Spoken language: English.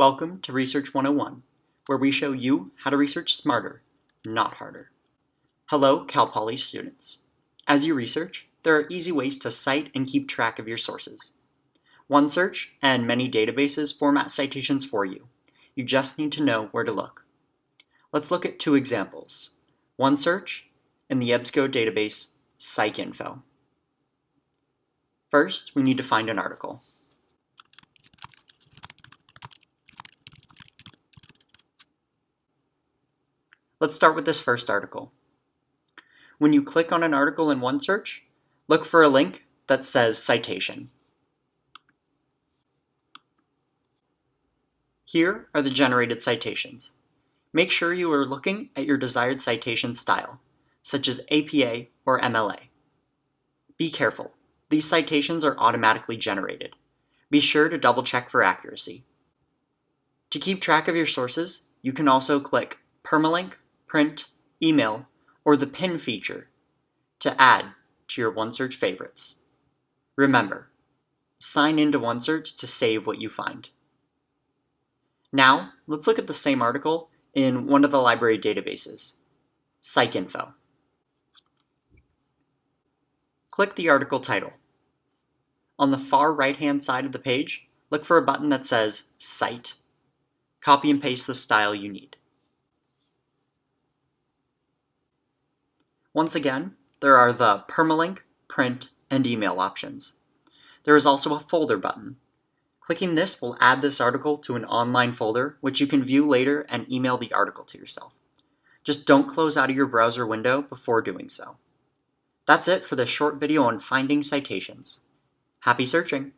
Welcome to Research 101, where we show you how to research smarter, not harder. Hello, Cal Poly students. As you research, there are easy ways to cite and keep track of your sources. OneSearch and many databases format citations for you. You just need to know where to look. Let's look at two examples. OneSearch and the EBSCO database PsycInfo. First, we need to find an article. Let's start with this first article. When you click on an article in OneSearch, look for a link that says citation. Here are the generated citations. Make sure you are looking at your desired citation style, such as APA or MLA. Be careful, these citations are automatically generated. Be sure to double check for accuracy. To keep track of your sources, you can also click Permalink print, email, or the pin feature to add to your OneSearch favorites. Remember, sign into OneSearch to save what you find. Now, let's look at the same article in one of the library databases, PsycInfo. Click the article title. On the far right-hand side of the page, look for a button that says Cite. Copy and paste the style you need. Once again, there are the permalink, print, and email options. There is also a folder button. Clicking this will add this article to an online folder, which you can view later and email the article to yourself. Just don't close out of your browser window before doing so. That's it for this short video on finding citations. Happy searching!